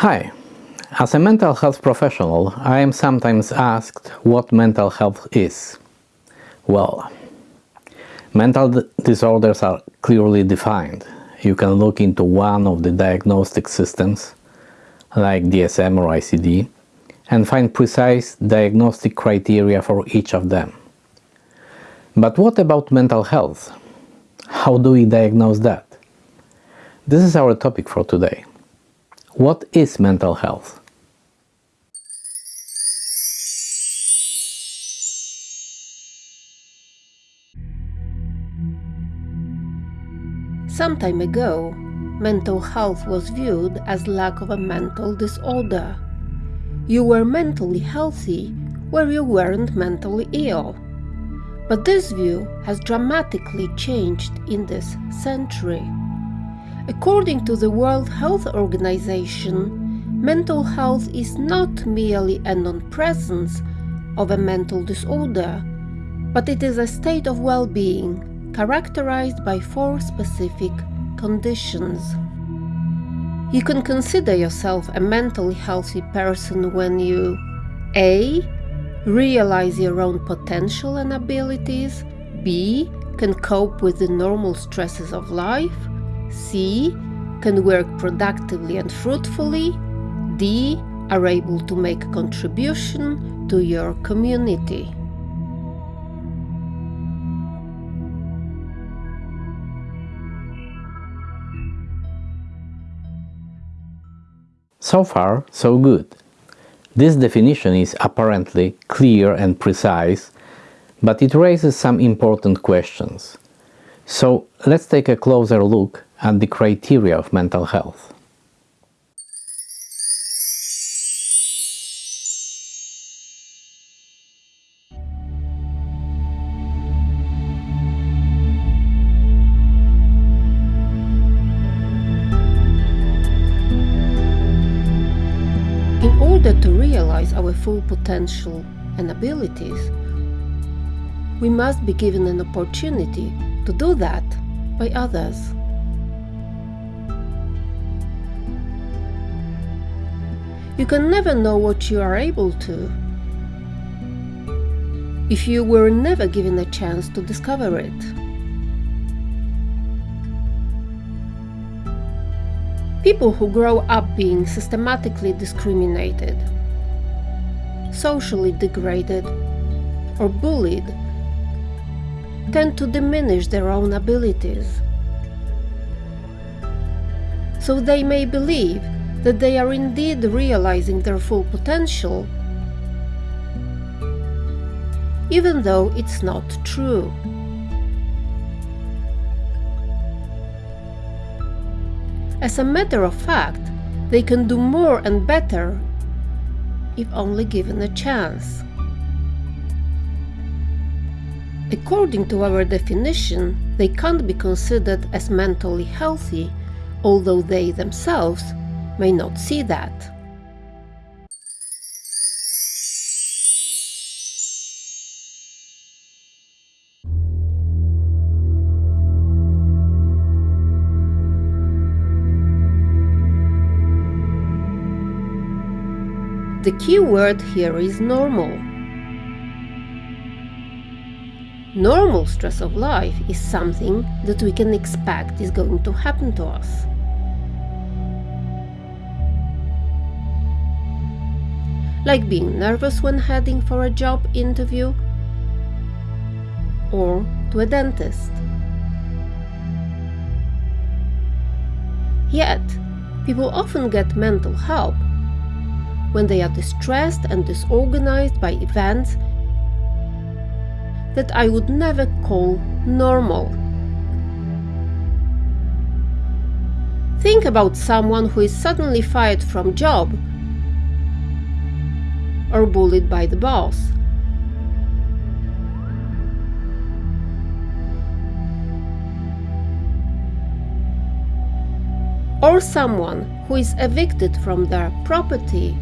Hi. As a mental health professional, I am sometimes asked what mental health is. Well, mental disorders are clearly defined. You can look into one of the diagnostic systems, like DSM or ICD, and find precise diagnostic criteria for each of them. But what about mental health? How do we diagnose that? This is our topic for today. What is mental health? Some time ago, mental health was viewed as lack of a mental disorder. You were mentally healthy where you weren't mentally ill. But this view has dramatically changed in this century. According to the World Health Organization, mental health is not merely a non-presence of a mental disorder, but it is a state of well-being characterized by four specific conditions. You can consider yourself a mentally healthy person when you A. Realize your own potential and abilities B. Can cope with the normal stresses of life C. Can work productively and fruitfully. D. Are able to make a contribution to your community. So far, so good. This definition is apparently clear and precise, but it raises some important questions. So let's take a closer look at the criteria of mental health. In order to realize our full potential and abilities, we must be given an opportunity to do that by others. You can never know what you are able to if you were never given a chance to discover it. People who grow up being systematically discriminated, socially degraded, or bullied tend to diminish their own abilities. So they may believe that they are indeed realizing their full potential, even though it's not true. As a matter of fact, they can do more and better if only given a chance. According to our definition, they can't be considered as mentally healthy, although they themselves may not see that. The key word here is normal. Normal stress of life is something that we can expect is going to happen to us. Like being nervous when heading for a job interview or to a dentist. Yet, people often get mental help when they are distressed and disorganized by events that I would never call normal. Think about someone who is suddenly fired from job or bullied by the boss. Or someone who is evicted from their property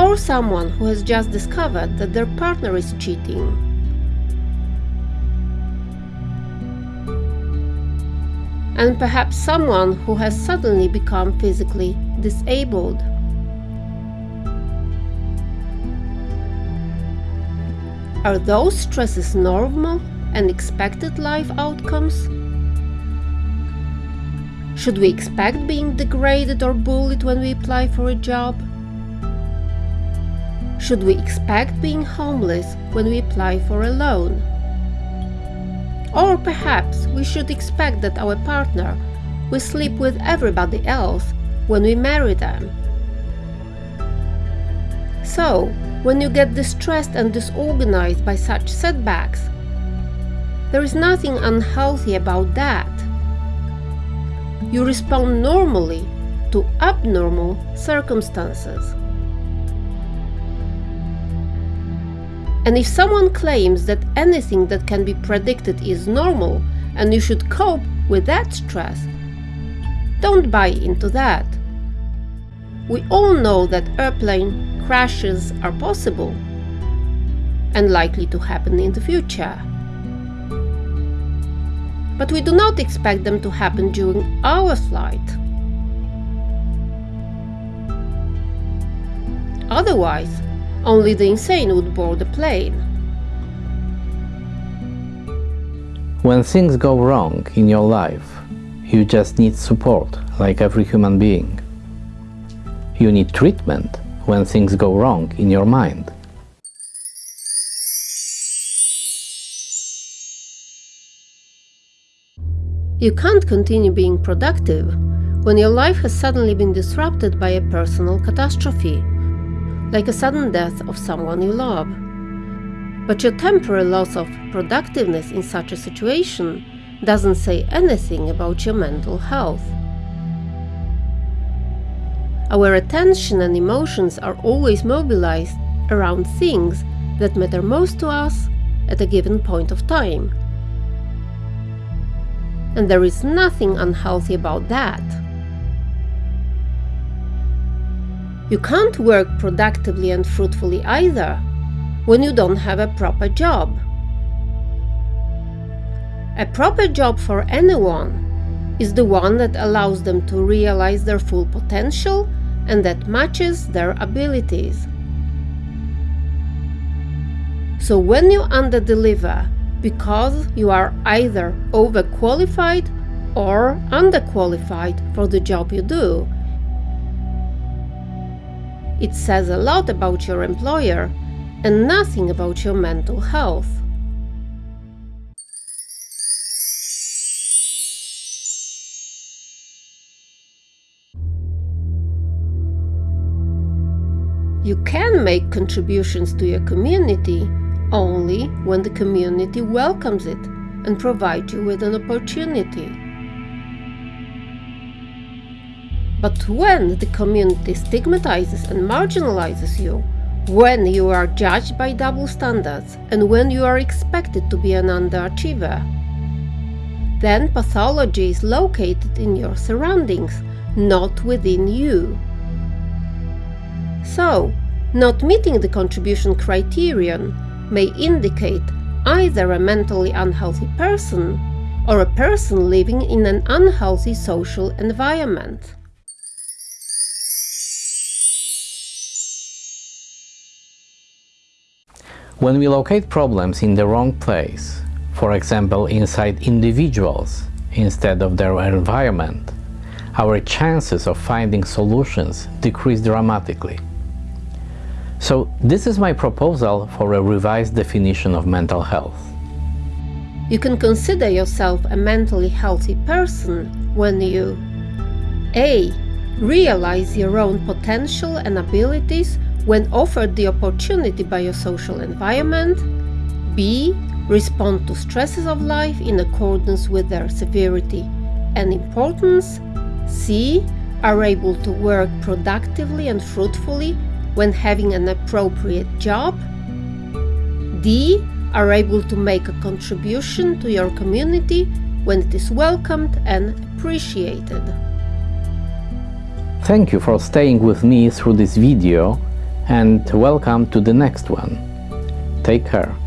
or someone who has just discovered that their partner is cheating. And perhaps someone who has suddenly become physically disabled. Are those stresses normal and expected life outcomes? Should we expect being degraded or bullied when we apply for a job? Should we expect being homeless when we apply for a loan? Or perhaps we should expect that our partner will sleep with everybody else when we marry them. So, when you get distressed and disorganized by such setbacks, there is nothing unhealthy about that you respond normally to abnormal circumstances. And if someone claims that anything that can be predicted is normal and you should cope with that stress, don't buy into that. We all know that airplane crashes are possible and likely to happen in the future but we do not expect them to happen during our flight. Otherwise, only the insane would board the plane. When things go wrong in your life, you just need support, like every human being. You need treatment when things go wrong in your mind. You can't continue being productive when your life has suddenly been disrupted by a personal catastrophe, like a sudden death of someone you love. But your temporary loss of productiveness in such a situation doesn't say anything about your mental health. Our attention and emotions are always mobilized around things that matter most to us at a given point of time and there is nothing unhealthy about that. You can't work productively and fruitfully either when you don't have a proper job. A proper job for anyone is the one that allows them to realize their full potential and that matches their abilities. So when you underdeliver because you are either overqualified or underqualified for the job you do. It says a lot about your employer and nothing about your mental health. You can make contributions to your community only when the community welcomes it and provides you with an opportunity. But when the community stigmatizes and marginalizes you, when you are judged by double standards, and when you are expected to be an underachiever, then pathology is located in your surroundings, not within you. So, not meeting the contribution criterion may indicate either a mentally unhealthy person or a person living in an unhealthy social environment. When we locate problems in the wrong place, for example inside individuals instead of their environment, our chances of finding solutions decrease dramatically. So this is my proposal for a revised definition of mental health. You can consider yourself a mentally healthy person when you A. Realize your own potential and abilities when offered the opportunity by your social environment. B. Respond to stresses of life in accordance with their severity and importance. C. Are able to work productively and fruitfully when having an appropriate job. D. Are able to make a contribution to your community when it is welcomed and appreciated. Thank you for staying with me through this video and welcome to the next one. Take care.